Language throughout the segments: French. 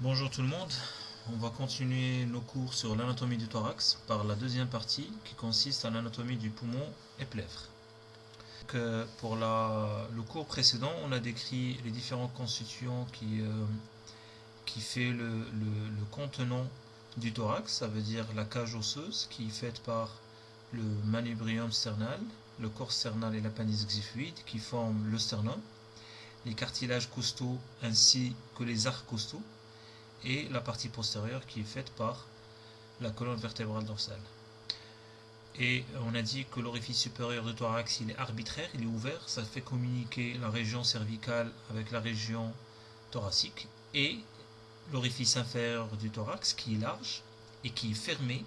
Bonjour tout le monde, on va continuer nos cours sur l'anatomie du thorax par la deuxième partie qui consiste à l'anatomie du poumon et plèvre. Que pour le cours précédent, on a décrit les différents constituants qui, euh, qui fait le, le, contenant du thorax, ça veut dire la cage osseuse qui est faite par le manubrium sternal, le corps sternal et l'appendice xiphoïde qui forment le sternum, les cartilages costaux ainsi que les arcs costaux et la partie postérieure qui est faite par la colonne vertébrale dorsale. Et on a dit que l'orifice supérieur du thorax il est arbitraire, il est ouvert, ça fait communiquer la région cervicale avec la région thoracique et l'orifice inférieur du thorax qui est large et qui est fermé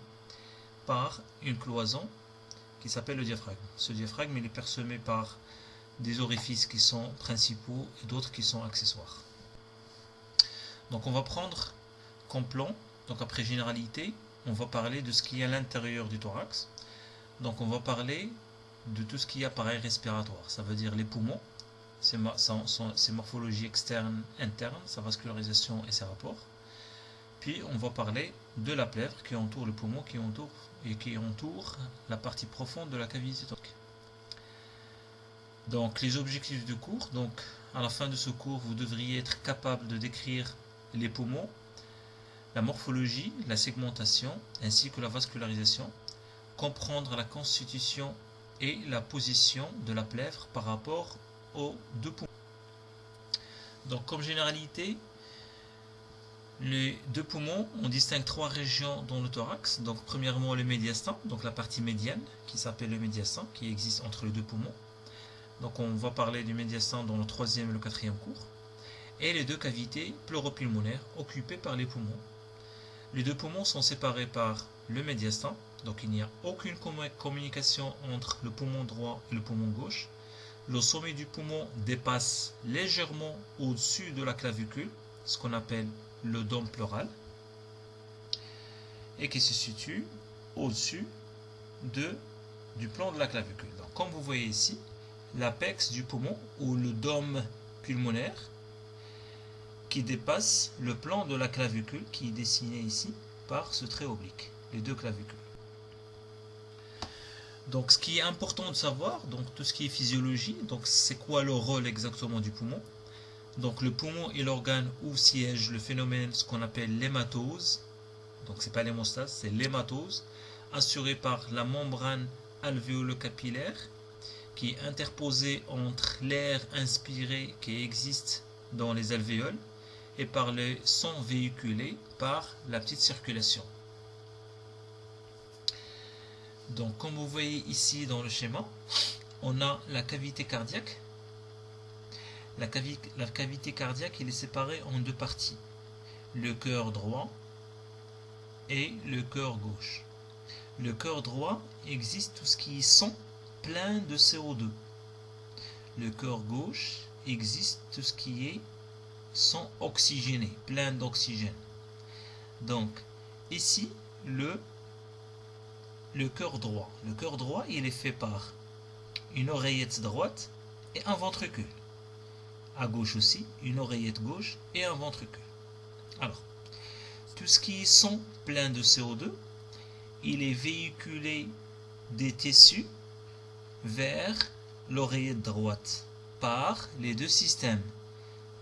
par une cloison qui s'appelle le diaphragme. Ce diaphragme il est parsemé par des orifices qui sont principaux et d'autres qui sont accessoires. Donc on va prendre comme plan, donc après généralité, on va parler de ce qui est à l'intérieur du thorax. Donc on va parler de tout ce qui est appareil respiratoire, ça veut dire les poumons, ses, morphologies externes, internes, sa vascularisation et ses rapports. Puis on va parler de la plèvre qui entoure le poumon, qui entoure, et qui entoure la partie profonde de la cavité thoracique. Donc les objectifs du cours, donc à la fin de ce cours, vous devriez être capable de décrire les poumons, la morphologie, la segmentation ainsi que la vascularisation, comprendre la constitution et la position de la plèvre par rapport aux deux poumons. Donc comme généralité, les deux poumons, on distingue trois régions dans le thorax. Donc premièrement le médiastin, donc la partie médiane qui s'appelle le médiastin, qui existe entre les deux poumons. Donc on va parler du médiastin dans le troisième et le quatrième cours et les deux cavités pleuropulmonaires occupées par les poumons. Les deux poumons sont séparés par le médiastin, donc il n'y a aucune communication entre le poumon droit et le poumon gauche. Le sommet du poumon dépasse légèrement au-dessus de la clavicule, ce qu'on appelle le dôme pleural, et qui se situe au-dessus de, du plan de la clavicule. Comme vous voyez ici, l'apex du poumon ou le dôme pulmonaire dépasse le plan de la clavicule qui est dessiné ici par ce trait oblique, les deux clavicules. Donc ce qui est important de savoir, donc tout ce qui est physiologie, donc c'est quoi le rôle exactement du poumon? Donc le poumon est l'organe où siège le phénomène, ce qu'on appelle l'hématose, donc c'est pas l'hémostase, c'est l'hématose, assuré par la membrane alvéolo-capillaire qui est interposée entre l'air inspiré qui existe dans les alvéoles et par le sang véhiculé par la petite circulation. Donc comme vous voyez ici dans le schéma, on a la cavité cardiaque. La, cavité cardiaque est séparée en deux parties. Le cœur droit et le cœur gauche. Le cœur droit existe tout ce qui est sang plein de CO2. Le cœur gauche existe tout ce qui est sont oxygénés, pleins d'oxygène. Donc, ici, le, le cœur droit. Le cœur droit, il est fait par une oreillette droite et un ventricule. À gauche aussi, une oreillette gauche et un ventricule. Alors, tout ce qui sont plein de CO2, il est véhiculé des tissus vers l'oreillette droite par les deux systèmes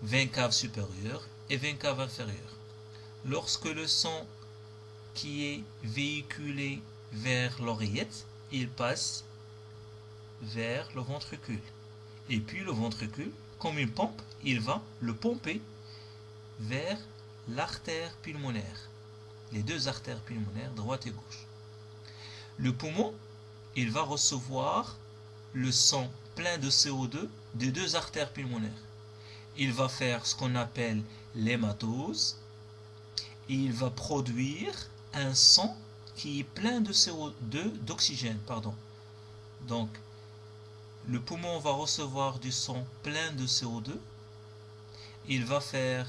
20 caves supérieures et 20 caves inférieures. Lorsque le sang qui est véhiculé vers l'oreillette, il passe vers le ventricule. Et puis le ventricule, comme une pompe, il va le pomper vers l'artère pulmonaire. Les deux artères pulmonaires, droite et gauche. Le poumon, il va recevoir le sang plein de CO2 des deux artères pulmonaires il va faire ce qu'on appelle l'hématose. Il va produire un sang qui est plein de CO2, d'oxygène, pardon. Donc, le poumon va recevoir du sang plein de CO2. Il va faire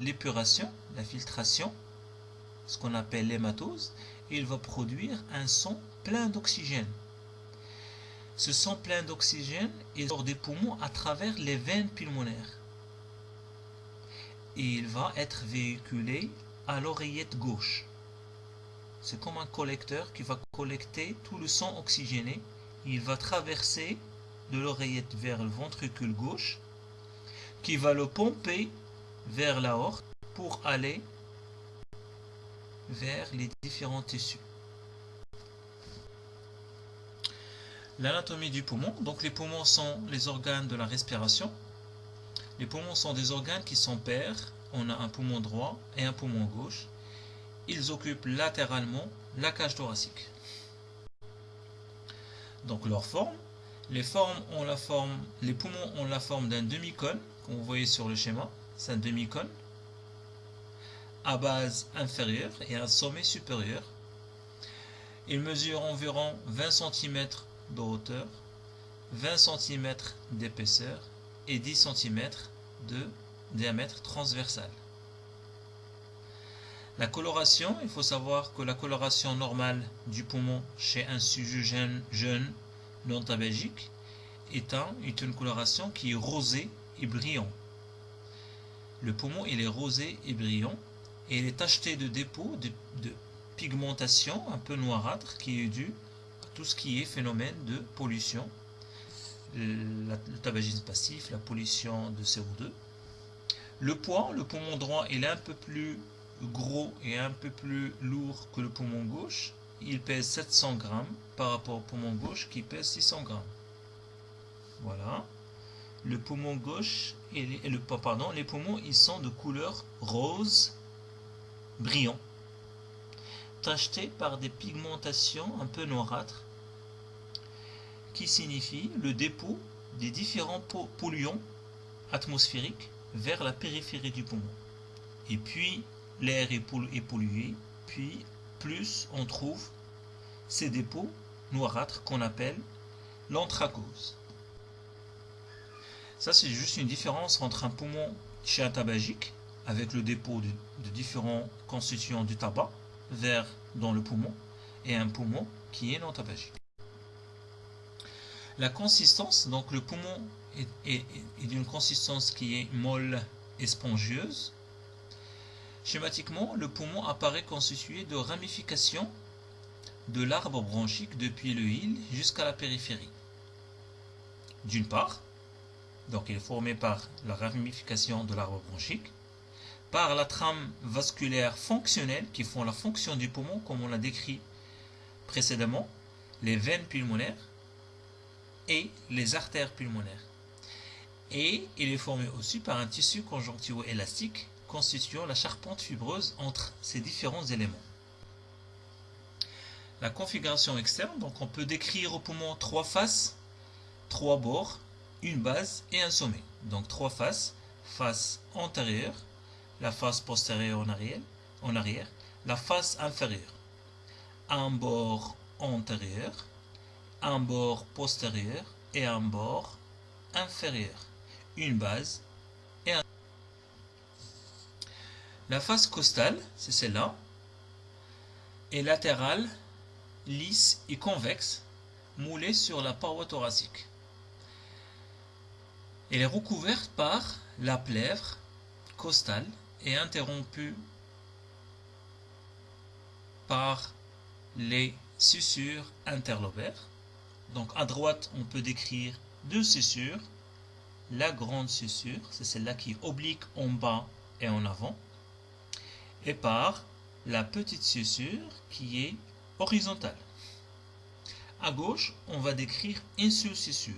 l'épuration, la filtration, ce qu'on appelle l'hématose. Il va produire un sang plein d'oxygène. Ce sang plein d'oxygène est sort des poumons à travers les veines pulmonaires et il va être véhiculé à l'oreillette gauche. C'est comme un collecteur qui va collecter tout le sang oxygéné. Il va traverser de l'oreillette vers le ventricule gauche, qui va le pomper vers la horte pour aller vers les différents tissus. L'anatomie du poumon. Donc les poumons sont les organes de la respiration. Les poumons sont des organes qui sont pairs. On a un poumon droit et un poumon gauche. Ils occupent latéralement la cage thoracique. Donc leur forme. Les, poumons ont la forme d'un demi-cône, comme vous voyez sur le schéma. C'est un demi-cône à base inférieure et un sommet supérieur. Il mesure environ 20 cm de hauteur, 20 cm d'épaisseur et 10 cm de diamètre transversal. La coloration, il faut savoir que la coloration normale du poumon chez un sujet jeune, non tabagique est, une coloration qui est rosée et brillant. Le poumon est rosé et brillant et il est tacheté de dépôts de, de pigmentation un peu noirâtre qui est dû tout ce qui est phénomène de pollution, le tabagisme passif, la pollution de CO2. Le poids, le poumon droit, il est un peu plus gros et un peu plus lourd que le poumon gauche. Il pèse 700 grammes par rapport au poumon gauche qui pèse 600 grammes. Voilà. Le poumon gauche et le pardon, les poumons, ils sont de couleur rose brillant tacheté par des pigmentations un peu noirâtres, qui signifie le dépôt des différents polluants atmosphériques vers la périphérie du poumon. Et puis l'air est pollué, puis plus on trouve ces dépôts noirâtres qu'on appelle l'anthracose. Ça, c'est juste une différence entre un poumon chez un tabagique, avec le dépôt de différents constituants du tabac, vers dans le poumon et un poumon qui est non tabagique. La consistance, donc le poumon est, d'une consistance qui est molle et spongieuse. Schématiquement, le poumon apparaît constitué de ramifications de l'arbre bronchique depuis le hile jusqu'à la périphérie. D'une part, donc il est formé par la ramification de l'arbre bronchique, par la trame vasculaire fonctionnelle qui font la fonction du poumon comme on l'a décrit précédemment, les veines pulmonaires et les artères pulmonaires. Et il est formé aussi par un tissu conjonctivo-élastique constituant la charpente fibreuse entre ces différents éléments. La configuration externe, donc on peut décrire au poumon trois faces, trois bords, une base et un sommet. Donc trois faces, face antérieure, la face postérieure en arrière, en arrière, la face inférieure, un bord antérieur, un bord postérieur et un bord inférieur, une base et un... La face costale, c'est celle-là, est latérale, lisse et convexe, moulée sur la paroi thoracique. Elle est recouverte par la plèvre costale est interrompu par les sussures interlobaires. Donc à droite, on peut décrire deux sussures. La grande sussure, c'est celle-là qui est oblique en bas et en avant. Et par la petite sussure qui est horizontale. À gauche, on va décrire une seule sussure.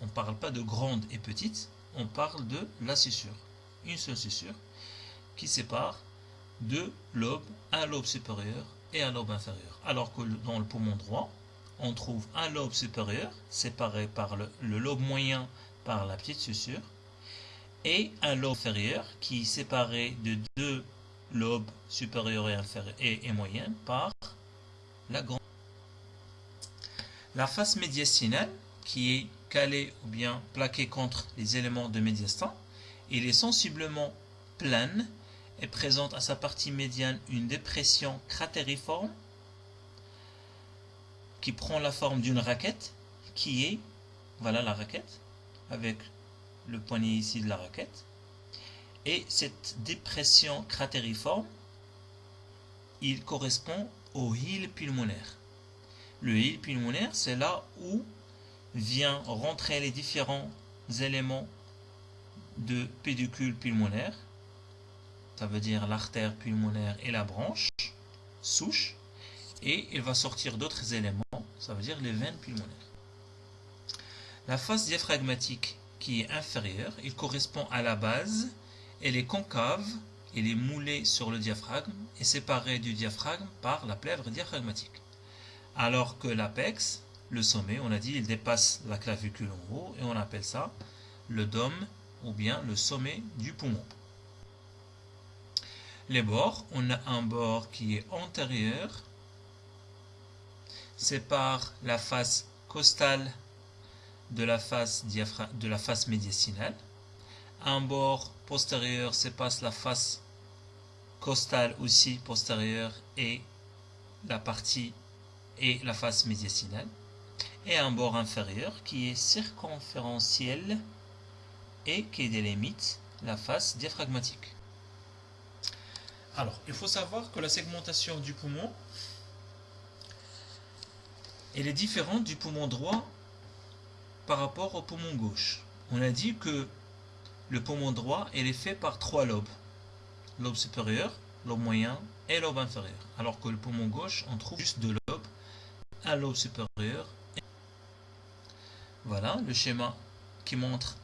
On ne parle pas de grande et petite, on parle de la sussure. Une seule sussure qui sépare deux lobes, un lobe supérieur et un lobe inférieur. Alors que dans le poumon droit, on trouve un lobe supérieur séparé par le, lobe moyen par la petite sussure et un lobe inférieur qui est séparé de deux lobes supérieurs et, inférieurs et, et moyens par la grande. La face médiastinale qui est calée ou bien plaquée contre les éléments de médiastin, il est sensiblement plane présente à sa partie médiane une dépression cratériforme qui prend la forme d'une raquette qui est, voilà la raquette, avec le poignet ici de la raquette, Et cette dépression cratériforme, il correspond au hile pulmonaire. Le hile pulmonaire, c'est là où vient rentrer les différents éléments de pédicule pulmonaire. Ça veut dire l'artère pulmonaire et la branche, souche. Et il va sortir d'autres éléments, ça veut dire les veines pulmonaires. La face diaphragmatique qui est inférieure, il correspond à la base, elle est concave, elle est moulée sur le diaphragme et séparée du diaphragme par la plèvre diaphragmatique. Alors que l'apex, le sommet, on a dit, il dépasse la clavicule en haut et on appelle ça le dôme ou bien le sommet du poumon. Les bords, on a un bord qui est antérieur, sépare la face costale de la face, médiastinale. Un bord postérieur sépasse la face costale aussi postérieure et la partie et la face médiastinale et un bord inférieur qui est circonférentiel et qui délimite la face diaphragmatique. Alors, il faut savoir que la segmentation du poumon elle est différente du poumon droit par rapport au poumon gauche. On a dit que le poumon droit est fait par trois lobes. Lobe supérieur, lobe moyen et lobe inférieur. Alors que le poumon gauche, on trouve juste deux lobes, un lobe supérieur. Voilà le schéma qui montre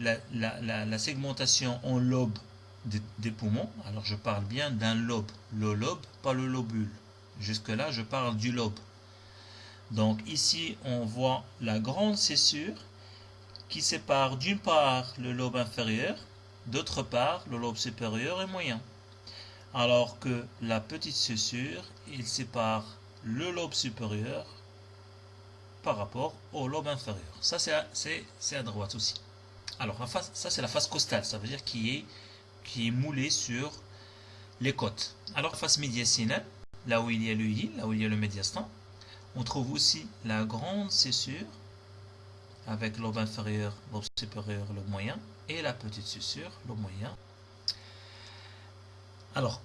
la, segmentation en lobe des, poumons. Alors je parle bien d'un lobe. Le lobe, pas le lobule. Jusque là, je parle du lobe. Donc ici, on voit la grande césure qui sépare d'une part le lobe inférieur, d'autre part le lobe supérieur et moyen. Alors que la petite césure, il sépare le lobe supérieur par rapport au lobe inférieur. Ça, c'est à, droite aussi. Alors, ça, c'est la face costale. Ça veut dire qui est, qui est moulé sur les côtes. Alors, face médiastinale, là où il y a le i, là où il y a le médiastin, on trouve aussi la grande césure avec lobe inférieur, lobe supérieur, lobe moyen et la petite césure, lobe moyen. Alors,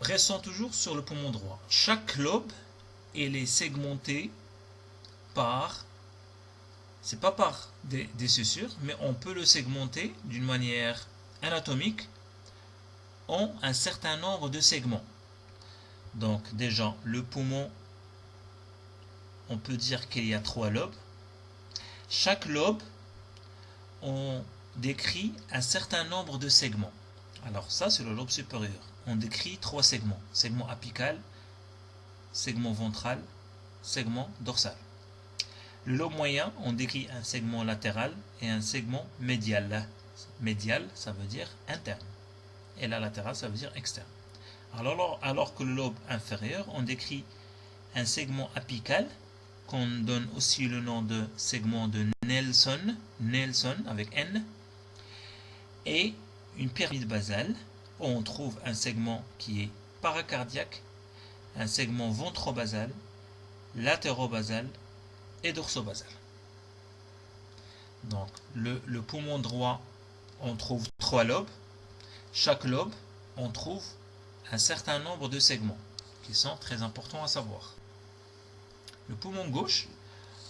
restons toujours sur le poumon droit. Chaque lobe est segmenté par, c'est pas par des, des mais on peut le segmenter d'une manière anatomique en un certain nombre de segments. Donc déjà, le poumon on peut dire qu'il y a trois lobes. Chaque lobe, on décrit un certain nombre de segments. Alors ça, c'est le lobe supérieur. On décrit trois segments. Segment apical, segment ventral, segment dorsal. Le lobe moyen, on décrit un segment latéral et un segment médial. Médial, ça veut dire interne. Et la latérale, ça veut dire externe. Alors, alors que le lobe inférieur, on décrit un segment apical qu'on donne aussi le nom de segment de Nelson, Nelson avec N, et une pyramide basale où on trouve un segment qui est paracardiaque, un segment ventrobasal, latérobasal et dorsobasal. Donc le, le poumon droit, on trouve trois lobes. Chaque lobe, on trouve un certain nombre de segments qui sont très importants à savoir. Le poumon gauche,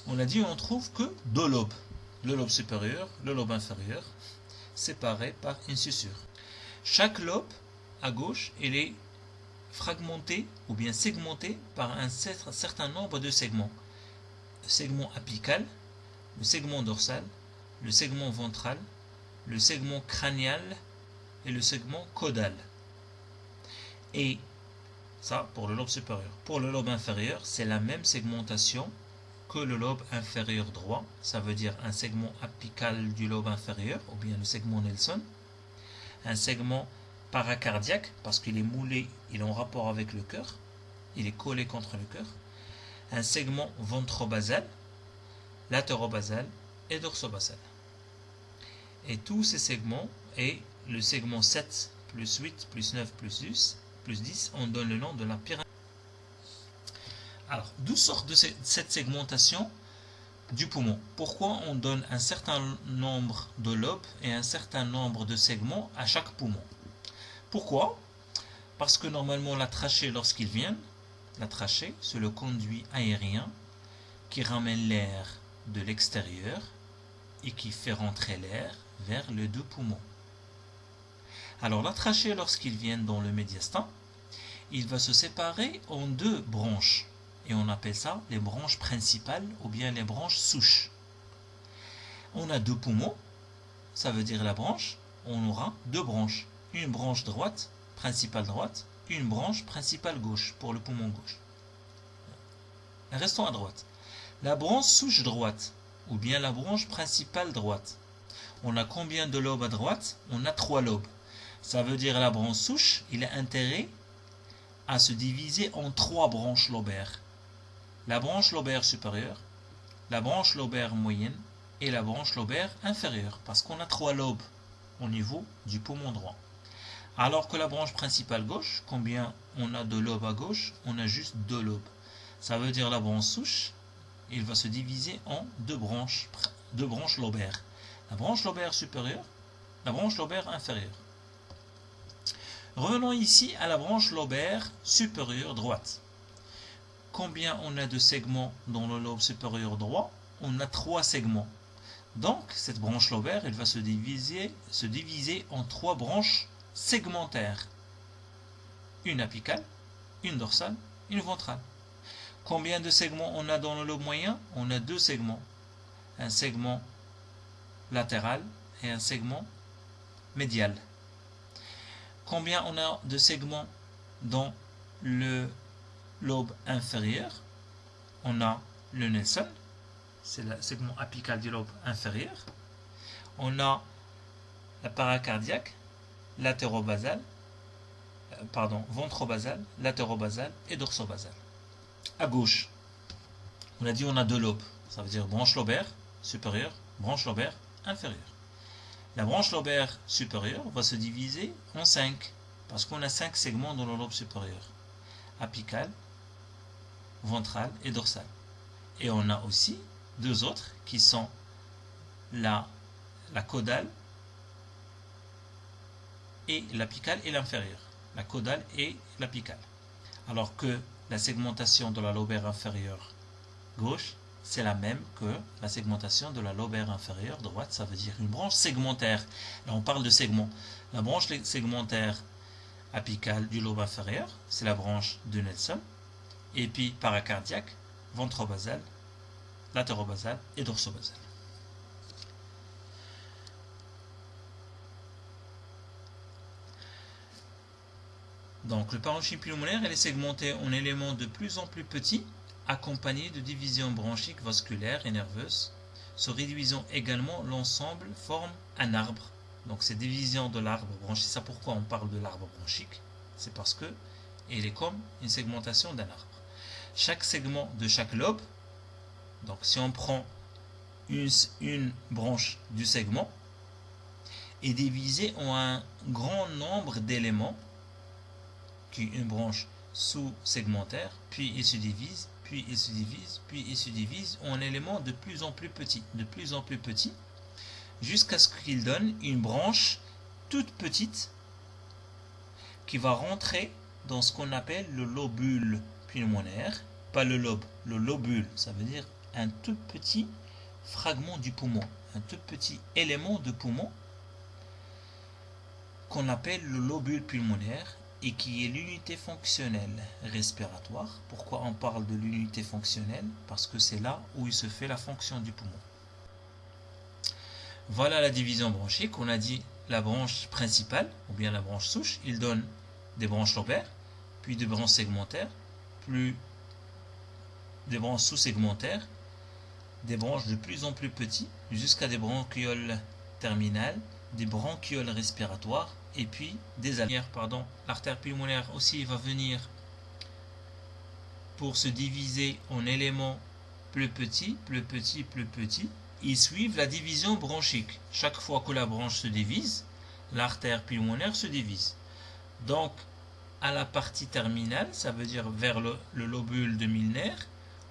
on a dit on trouve que deux lobes. Le lobe supérieur, le lobe inférieur, séparés par une suture. Chaque lobe à gauche, il est fragmenté ou bien segmenté par un certain nombre de segments. Le segment apical, le segment dorsal, le segment ventral, le segment crânial et le segment caudal. Ça, pour le lobe supérieur. Pour le lobe inférieur, c'est la même segmentation que le lobe inférieur droit. Ça veut dire un segment apical du lobe inférieur, ou bien le segment Nelson. Un segment paracardiaque, parce qu'il est moulé, il est en rapport avec le cœur. Il est collé contre le cœur. Un segment ventrobasal, latérobasal et dorsobasal. Et tous ces segments, et le segment 7 plus 8 plus 9 plus 10, plus 10, on donne le nom de la pyramide. Alors, d'où sort de cette segmentation du poumon? Pourquoi on donne un certain nombre de lobes et un certain nombre de segments à chaque poumon? Pourquoi? Parce que normalement la trachée, lorsqu'ils viennent, la trachée, c'est le conduit aérien qui ramène l'air de l'extérieur et qui fait rentrer l'air vers les deux poumons. Alors la trachée, lorsqu'ils viennent dans le médiastin, il va se séparer en deux branches. Et on appelle ça les branches principales ou bien les branches souches. On a deux poumons, ça veut dire la branche, on aura deux branches. Une branche droite, principale droite, une branche principale gauche pour le poumon gauche. Restons à droite. La branche souche droite, ou bien la branche principale droite. On a combien de lobes à droite? On a trois lobes. Ça veut dire la branche souche, il a intérêt à se diviser en trois branches lobaires. La branche lobaire supérieure, la branche lobaire moyenne et la branche lobaire inférieure, parce qu'on a trois lobes au niveau du poumon droit. Alors que la branche principale gauche, combien on a de lobes à gauche On a juste deux lobes. Ça veut dire la branche souche, il va se diviser en deux branches, deux branches lobaires. La branche lobaire supérieure, la branche lobaire inférieure. Revenons ici à la branche lobaire supérieure droite. Combien on a de segments dans le lobe supérieur droit? On a trois segments. Donc, cette branche lobaire, elle va se diviser, se diviser en trois branches segmentaires. Une apicale, une dorsale, une ventrale. Combien de segments on a dans le lobe moyen? On a deux segments. Un segment latéral et un segment médial. Combien on a de segments dans le lobe inférieur On a le Nelson, c'est le segment apical du lobe inférieur. On a la paracardiaque, latérobasale, euh, pardon, ventrobasale, latérobasale et dorsobasale à gauche. On a dit on a deux lobes. Ça veut dire branche lobaire supérieure, branche lobaire inférieure. La branche lobaire supérieure va se diviser en cinq, parce qu'on a cinq segments dans le lobe supérieur. Apical, ventral et dorsal. Et on a aussi deux autres qui sont la, la caudale et l'apicale et l'inférieure. La caudale et l'apicale. Alors que la segmentation de la lobaire inférieure gauche, c'est la même que la segmentation de la lobaire inférieure droite, ça veut dire une branche segmentaire. Là, on parle de segment. La branche segmentaire apicale du lobe inférieur, c'est la branche de Nelson. Et puis paracardiaque, ventrobasal, latérobasal et dorsobasal. Donc le parenchyme pulmonaire est segmenté en éléments de plus en plus petits, accompagnés de divisions bronchiques vasculaires et nerveuses. Se réduisant également, l'ensemble forme un arbre. Donc ces divisions de l'arbre bronchique, c'est pourquoi on parle de l'arbre bronchique. C'est parce que il est comme une segmentation d'un arbre. Chaque segment de chaque lobe, donc si on prend une, une branche du segment, est divisé en un grand nombre d'éléments qui une branche sous-segmentaire, puis il se divise, puis il se divise, puis il se divise en éléments de plus en plus petits, de plus en plus petits, jusqu'à ce qu'il donne une branche toute petite qui va rentrer dans ce qu'on appelle le lobule pulmonaire, pas le lobe, le lobule, ça veut dire un tout petit fragment du poumon, un tout petit élément de poumon qu'on appelle le lobule pulmonaire et qui est l'unité fonctionnelle respiratoire. Pourquoi on parle de l'unité fonctionnelle? Parce que c'est là où il se fait la fonction du poumon. Voilà la division bronchique. On a dit la branche principale, ou bien la branche souche, il donne des branches lobaires, puis des branches segmentaires, plus des branches sous-segmentaires, des branches de plus en plus petites, jusqu'à des bronchioles terminales, des bronchioles respiratoires, et puis des artères, pardon. L'artère pulmonaire aussi va venir pour se diviser en éléments plus petits, plus petits, plus petits. Ils suivent la division bronchique. Chaque fois que la branche se divise, l'artère pulmonaire se divise. Donc, à la partie terminale, ça veut dire vers le, lobule de Milner,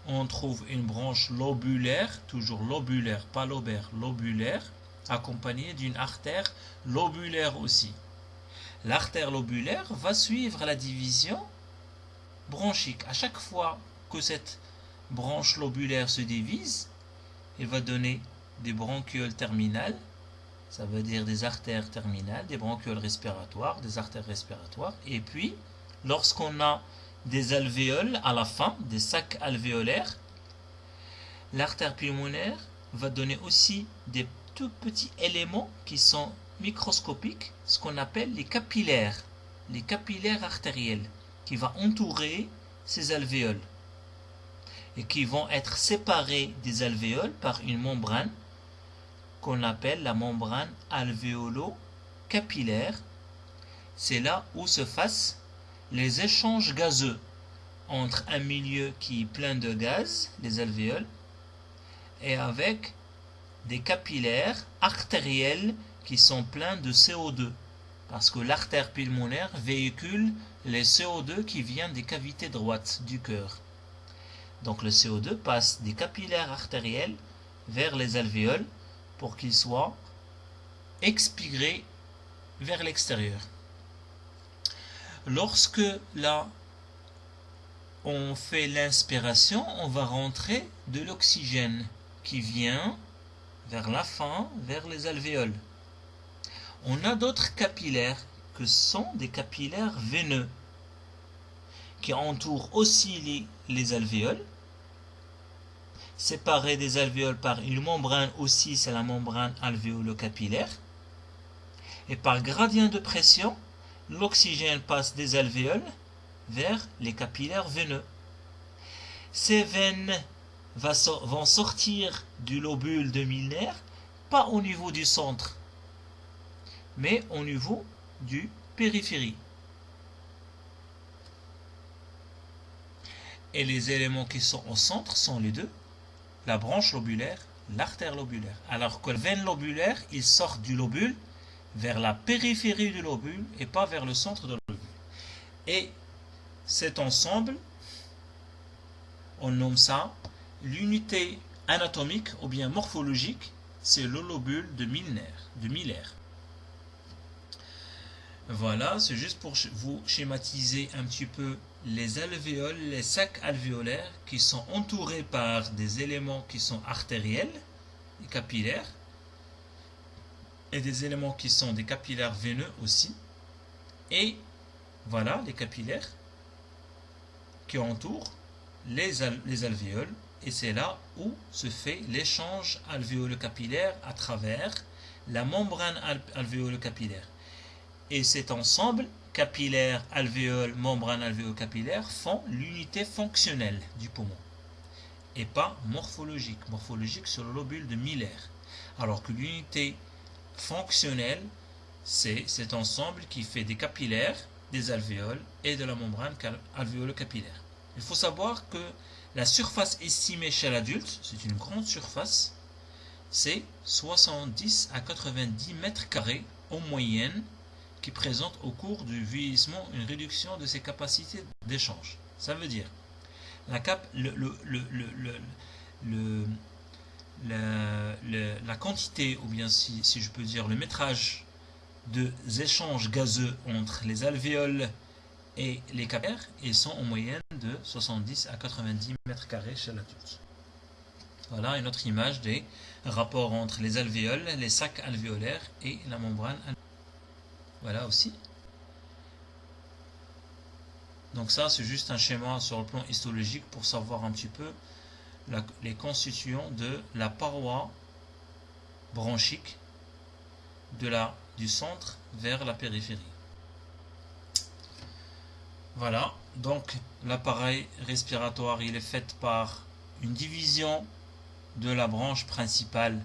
on trouve une branche lobulaire, toujours lobulaire, pas lobaire, lobulaire, accompagnée d'une artère lobulaire aussi. L'artère lobulaire va suivre la division bronchique. À chaque fois que cette branche lobulaire se divise, il va donner des bronchioles terminales, ça veut dire des artères terminales, des bronchioles respiratoires, des artères respiratoires, et puis lorsqu'on a des alvéoles à la fin, des sacs alvéolaires, l'artère pulmonaire va donner aussi des tout petits éléments qui sont microscopiques, ce qu'on appelle les capillaires, les capillaires artériels, qui vont entourer ces alvéoles et qui vont être séparés des alvéoles par une membrane qu'on appelle la membrane alvéolo-capillaire. C'est là où se fassent les échanges gazeux entre un milieu qui est plein de gaz, les alvéoles, et avec des capillaires artériels qui sont pleins de CO2. Parce que l'artère pulmonaire véhicule les CO2 qui viennent des cavités droites du cœur. Donc le CO2 passe des capillaires artériels vers les alvéoles pour qu'il soit expiré vers l'extérieur. Lorsque là, on fait l'inspiration, on va rentrer de l'oxygène qui vient vers la fin, vers les alvéoles. On a d'autres capillaires que sont des capillaires veineux qui entourent aussi les, les alvéoles séparés des alvéoles par une membrane aussi, c'est la membrane alvéolo-capillaire. Et par gradient de pression, l'oxygène passe des alvéoles vers les capillaires veineux. Ces veines vont sortir du lobule de Milner, pas au niveau du centre, mais au niveau du périphérie. Et les éléments qui sont au centre sont les deux, la branche lobulaire, l'artère lobulaire. Alors que la veine lobulaire, il sort du lobule vers la périphérie du lobule et pas vers le centre de lobule. Et cet ensemble, on nomme ça l'unité anatomique ou bien morphologique, c'est le lobule de Milner, de Miller. Voilà, c'est juste pour vous schématiser un petit peu les alvéoles, les sacs alvéolaires qui sont entourés par des éléments qui sont artériels et capillaires et des éléments qui sont des capillaires veineux aussi. Et voilà les capillaires qui entourent les, les alvéoles et c'est là où se fait l'échange alvéolo-capillaire à travers la membrane alvéolo-capillaire. Et cet ensemble capillaire, alvéole, membrane alvéolo-capillaire font l'unité fonctionnelle du poumon et pas morphologique. Morphologique sur le lobule de Miller. Alors que l'unité fonctionnelle, c'est cet ensemble qui fait des capillaires, des alvéoles et de la membrane alvéolo-capillaire. Il faut savoir que la surface estimée chez l'adulte, c'est une grande surface, c'est 70 à 90 mètres carrés en moyenne qui présente au cours du vieillissement une réduction de ses capacités d'échange. Ça veut dire la, la quantité, ou bien si, je peux dire le métrage des échanges gazeux entre les alvéoles et les capillaires, ils sont en moyenne de 70 à 90 mètres carrés chez l'adulte. Voilà une autre image des rapports entre les alvéoles, les sacs alvéolaires et la membrane alvéolaire. Voilà aussi. Donc ça, c'est juste un schéma sur le plan histologique pour savoir un petit peu les constituants de la paroi bronchique de la, du centre vers la périphérie. Voilà, donc l'appareil respiratoire, il est fait par une division de la branche principale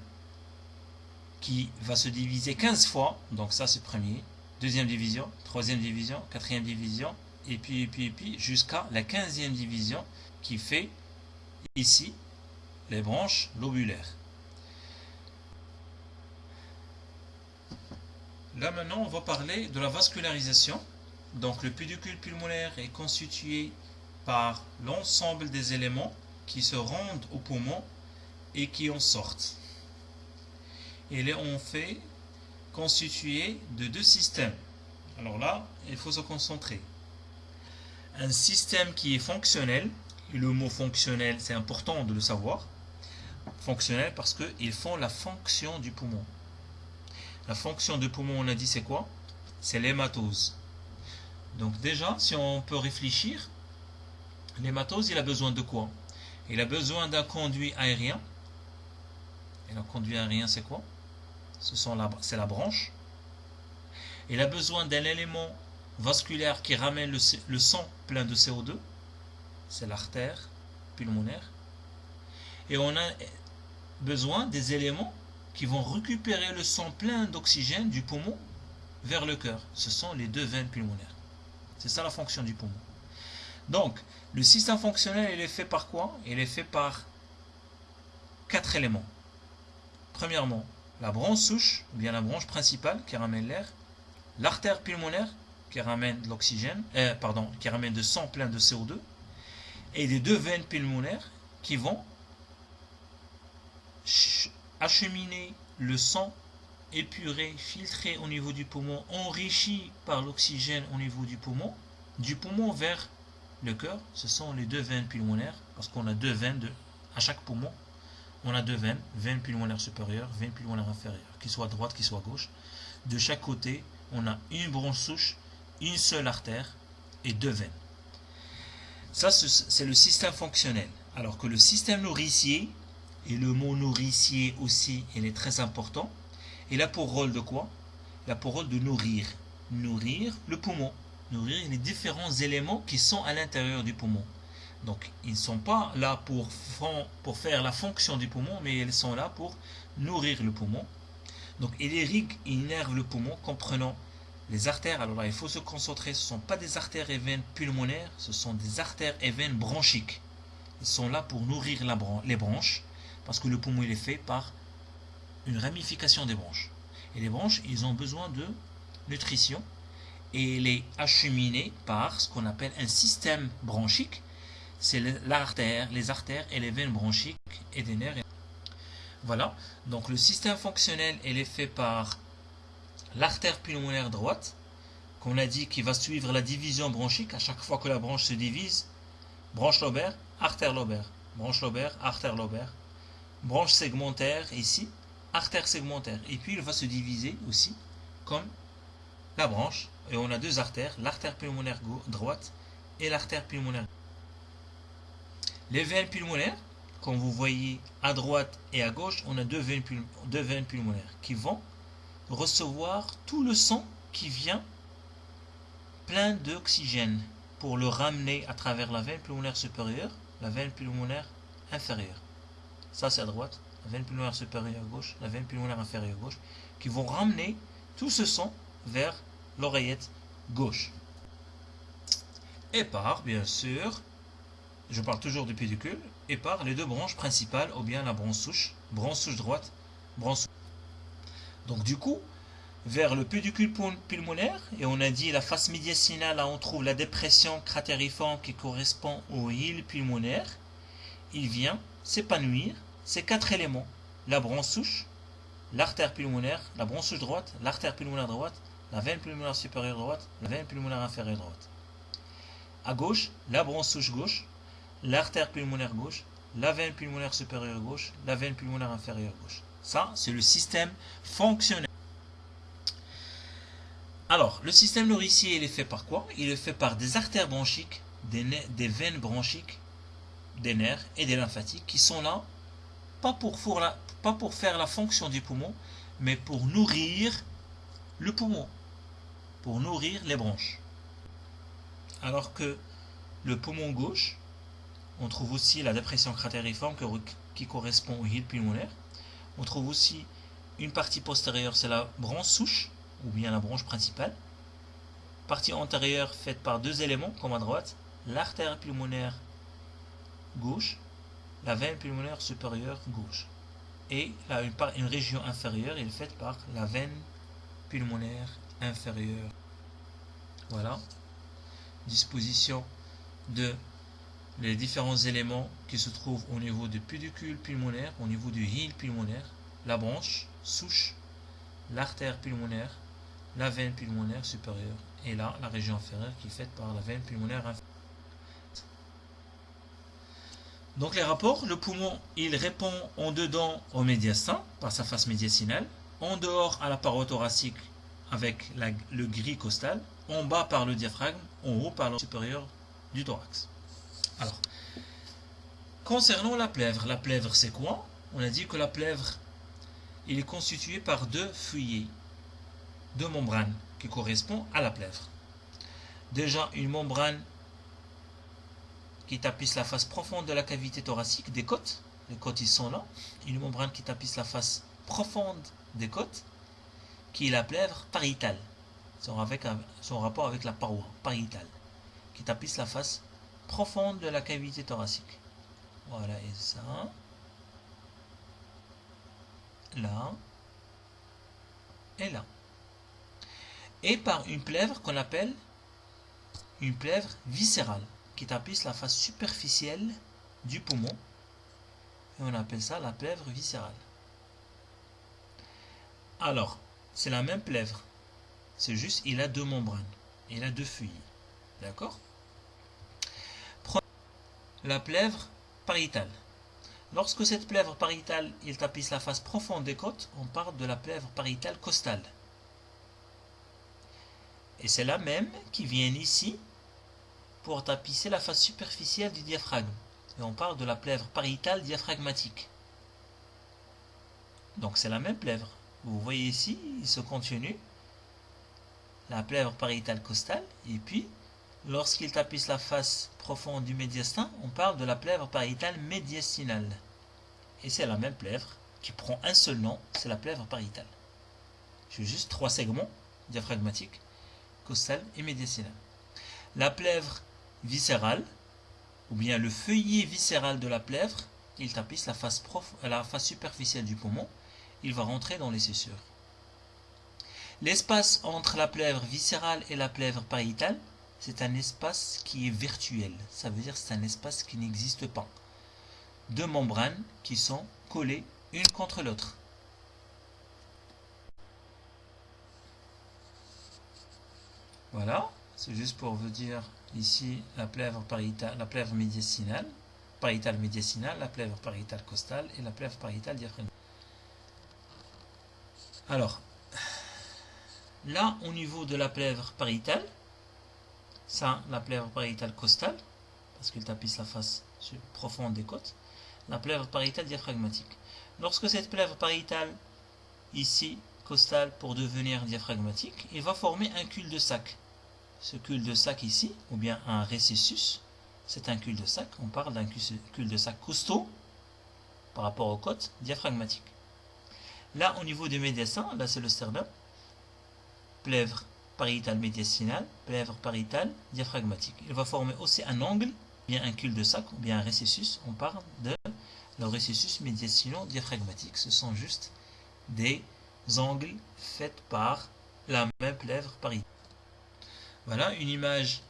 qui va se diviser 15 fois, donc ça c'est premier, deuxième division, troisième division, quatrième division, et puis, et puis, et puis, jusqu'à la quinzième division qui fait ici les branches lobulaires. Là maintenant, on va parler de la vascularisation. Donc le pédicule pulmonaire est constitué par l'ensemble des éléments qui se rendent au poumon et qui en sortent. Et là, on fait constitué de deux systèmes. Alors là, il faut se concentrer. Un système qui est fonctionnel, et le mot fonctionnel, c'est important de le savoir. Fonctionnel parce qu'ils font la fonction du poumon. La fonction du poumon, on a dit, c'est quoi? C'est l'hématose. Donc déjà, si on peut réfléchir, l'hématose, il a besoin de quoi? Il a besoin d'un conduit aérien. Et le conduit aérien, c'est quoi? C'est la branche. Il a besoin d'un élément vasculaire qui ramène le, sang plein de CO2. C'est l'artère pulmonaire. Et on a besoin des éléments qui vont récupérer le sang plein d'oxygène du poumon vers le cœur. Ce sont les deux veines pulmonaires. C'est ça la fonction du poumon. Donc, le système fonctionnel, il est fait par quoi? Il est fait par quatre éléments. Premièrement, la branche souche, ou bien la branche principale qui ramène l'air, l'artère pulmonaire qui ramène de l'oxygène, euh, de sang plein de CO2, et les deux veines pulmonaires qui vont acheminer le sang épuré, filtré au niveau du poumon, enrichi par l'oxygène au niveau du poumon, du poumon vers le cœur, ce sont les deux veines pulmonaires, parce qu'on a deux veines de, à chaque poumon, on a deux veines, veine pulmonaire supérieure, veine pulmonaire inférieure, qui soit droite, qui soit gauche. De chaque côté, on a une branche souche, une seule artère et deux veines. Ça, c'est le système fonctionnel. Alors que le système nourricier, et le mot nourricier aussi, il est très important, il a pour rôle de quoi? Il a pour rôle de nourrir. Nourrir le poumon. Nourrir les différents éléments qui sont à l'intérieur du poumon. Donc, ils ne sont pas là pour, faire la fonction du poumon, mais ils sont là pour nourrir le poumon. Donc, il irrigue, il le poumon, comprenant les artères. Alors là, il faut se concentrer, ce ne sont pas des artères et veines pulmonaires, ce sont des artères et veines bronchiques. Ils sont là pour nourrir les branches, parce que le poumon, il est fait par une ramification des branches. Et les branches, ils ont besoin de nutrition et les acheminer par ce qu'on appelle un système bronchique c'est l'artère, les artères et les veines bronchiques et des nerfs. Voilà, donc le système fonctionnel est fait par l'artère pulmonaire droite, qu'on a dit qui va suivre la division bronchique. À chaque fois que la branche se divise, branche lobaire, artère lobaire, branche lobaire, artère lobaire, branche segmentaire ici, artère segmentaire, et puis il va se diviser aussi comme la branche, et on a deux artères, l'artère pulmonaire droite et l'artère pulmonaire les veines pulmonaires, comme vous voyez à droite et à gauche, on a deux veines, pulmonaires qui vont recevoir tout le sang qui vient plein d'oxygène pour le ramener à travers la veine pulmonaire supérieure, la veine pulmonaire inférieure. Ça c'est à droite, la veine pulmonaire supérieure à gauche, la veine pulmonaire inférieure à gauche, qui vont ramener tout ce sang vers l'oreillette gauche. Et par, bien sûr, je parle toujours du pédicule, et par les deux branches principales, ou bien la branche souche, branche souche droite, branche souche. Donc du coup, vers le pédicule pulmonaire, et on a dit la face médiastinale, là on trouve la dépression cratériforme qui correspond au île pulmonaire, il vient s'épanouir ces quatre éléments, la branche souche, l'artère pulmonaire, la branche souche droite, l'artère pulmonaire droite, la veine pulmonaire supérieure droite, la veine pulmonaire inférieure droite. À gauche, la branche souche gauche, l'artère pulmonaire gauche, la veine pulmonaire supérieure gauche, la veine pulmonaire inférieure gauche. Ça, c'est le système fonctionnel. Alors, le système nourricier, il est fait par quoi? Il est fait par des artères bronchiques, des, veines bronchiques, des nerfs et des lymphatiques qui sont là, pas pour, pas pour faire la fonction du poumon, mais pour nourrir le poumon, pour nourrir les branches. Alors que le poumon gauche, on trouve aussi la dépression cratériforme qui correspond au hile pulmonaire. On trouve aussi une partie postérieure, c'est la branche souche, ou bien la branche principale. Partie antérieure faite par deux éléments, comme à droite, l'artère pulmonaire gauche, la veine pulmonaire supérieure gauche. Et là, une région inférieure est faite par la veine pulmonaire inférieure. Voilà. Disposition de les différents éléments qui se trouvent au niveau du pédicule pulmonaire, au niveau du hile pulmonaire, la branche, souche, l'artère pulmonaire, la veine pulmonaire supérieure et là la région inférieure qui est faite par la veine pulmonaire inférieure. Donc les rapports, le poumon il répond en dedans au médiastin par sa face médiastinale, en dehors à la paroi thoracique avec le gris costal, en bas par le diaphragme, en haut par le supérieur du thorax. Alors, concernant la plèvre, la plèvre c'est quoi? On a dit que la plèvre, il est constitué par deux feuillets, deux membranes qui correspondent à la plèvre. Déjà une membrane qui tapisse la face profonde de la cavité thoracique des côtes. Les côtes ils sont là. Une membrane qui tapisse la face profonde des côtes, qui est la plèvre pariétale. Son, rapport avec la paroi pariétale, qui tapisse la face profonde de la cavité thoracique. Voilà, et ça. Là. Et là. Et par une plèvre qu'on appelle une plèvre viscérale, qui tapisse la face superficielle du poumon. Et on appelle ça la plèvre viscérale. Alors, c'est la même plèvre. C'est juste, il a deux membranes. Il a deux feuilles. D'accord? La plèvre pariétale. Lorsque cette plèvre pariétale, il tapisse la face profonde des côtes, on parle de la plèvre pariétale costale. Et c'est la même qui vient ici pour tapisser la face superficielle du diaphragme. Et on parle de la plèvre pariétale diaphragmatique. Donc c'est la même plèvre. Vous voyez ici, il se continue la plèvre pariétale costale et puis Lorsqu'il tapisse la face profonde du médiastin, on parle de la plèvre pariétale médiastinale. Et c'est la même plèvre qui prend un seul nom, c'est la plèvre pariétale. J'ai juste trois segments diaphragmatiques, costal et médiastinal. La plèvre viscérale, ou bien le feuillet viscéral de la plèvre, il tapisse la face, face superficielle du poumon, il va rentrer dans les sussures. L'espace entre la plèvre viscérale et la plèvre pariétale, c'est un espace qui est virtuel. Ça veut dire que c'est un espace qui n'existe pas. Deux membranes qui sont collées une contre l'autre. Voilà, c'est juste pour vous dire ici la plèvre pariétale, la plèvre médiastinale, pariétale médiastinale, la plèvre pariétale costale et la plèvre pariétale diaphragmale. Alors, là au niveau de la plèvre pariétale, ça, la plèvre pariétale costale, parce qu'il tapisse la face profonde des côtes. La plèvre pariétale diaphragmatique. Lorsque cette plèvre pariétale, ici, costale, pour devenir diaphragmatique, il va former un cul-de-sac. Ce cul-de-sac ici, ou bien un récessus, c'est un cul-de-sac. On parle d'un cul-de-sac costaud par rapport aux côtes diaphragmatiques. Là, au niveau du médiastin, là c'est le sternum, plèvre pariétale médiastinale, plèvre pariétale diaphragmatique. Il va former aussi un angle, bien un cul-de-sac ou bien un récessus. On parle de le récessus médiastino-diaphragmatique. Ce sont juste des angles faits par la même plèvre pariétale. Voilà une image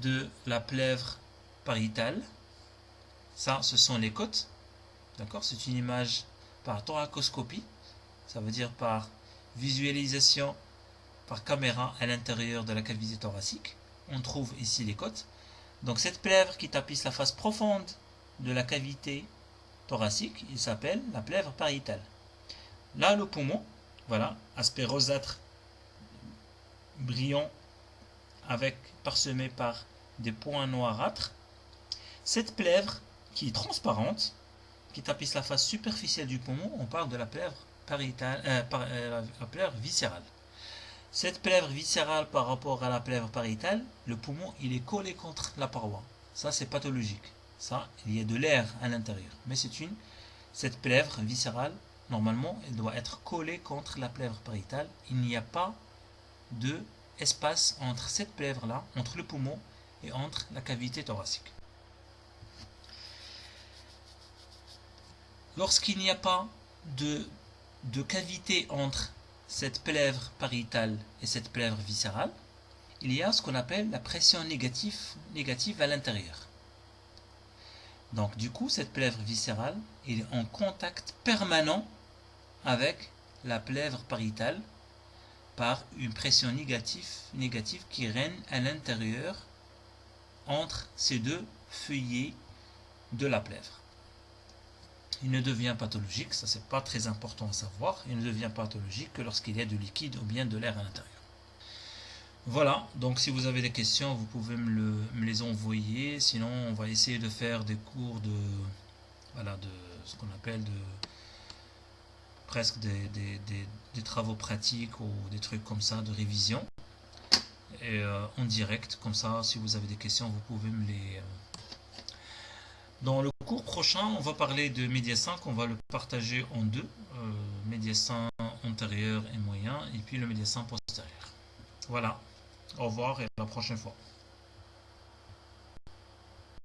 de la plèvre pariétale. Ça, ce sont les côtes. D'accord? C'est une image par thoracoscopie. Ça veut dire par visualisation par caméra à l'intérieur de la cavité thoracique. On trouve ici les côtes. Donc cette plèvre qui tapisse la face profonde de la cavité thoracique, il s'appelle la plèvre pariétale. Là, le poumon, voilà, aspect rosâtre, brillant, avec parsemé par des points noirâtres. Cette plèvre qui est transparente, qui tapisse la face superficielle du poumon, on parle de la plèvre pariétale, euh, euh, la plèvre viscérale. Cette plèvre viscérale par rapport à la plèvre pariétale, le poumon, il est collé contre la paroi. Ça, c'est pathologique. Ça, il y a de l'air à l'intérieur. Mais c'est une, cette plèvre viscérale, normalement, elle doit être collée contre la plèvre pariétale. Il n'y a pas de entre cette plèvre-là, entre le poumon et entre la cavité thoracique. Lorsqu'il n'y a pas de, de cavité entre cette plèvre pariétale et cette plèvre viscérale, il y a ce qu'on appelle la pression négative, négative à l'intérieur. Donc du coup, cette plèvre viscérale est en contact permanent avec la plèvre pariétale par une pression négative, négative qui règne à l'intérieur entre ces deux feuillets de la plèvre. Il ne devient pathologique, ça c'est pas très important à savoir, il ne devient pathologique que lorsqu'il y a du liquide ou bien de l'air à l'intérieur. Voilà, donc si vous avez des questions, vous pouvez me, les envoyer. Sinon, on va essayer de faire des cours de, voilà, de ce qu'on appelle de presque des, travaux pratiques ou des trucs comme ça, de révision. Et euh, en direct, comme ça, si vous avez des questions, vous pouvez me les... Dans le cours prochain, on va parler de média 5, on va le partager en deux. Euh, antérieur et moyen, et puis le médiassin postérieur. Voilà. Au revoir et à la prochaine fois.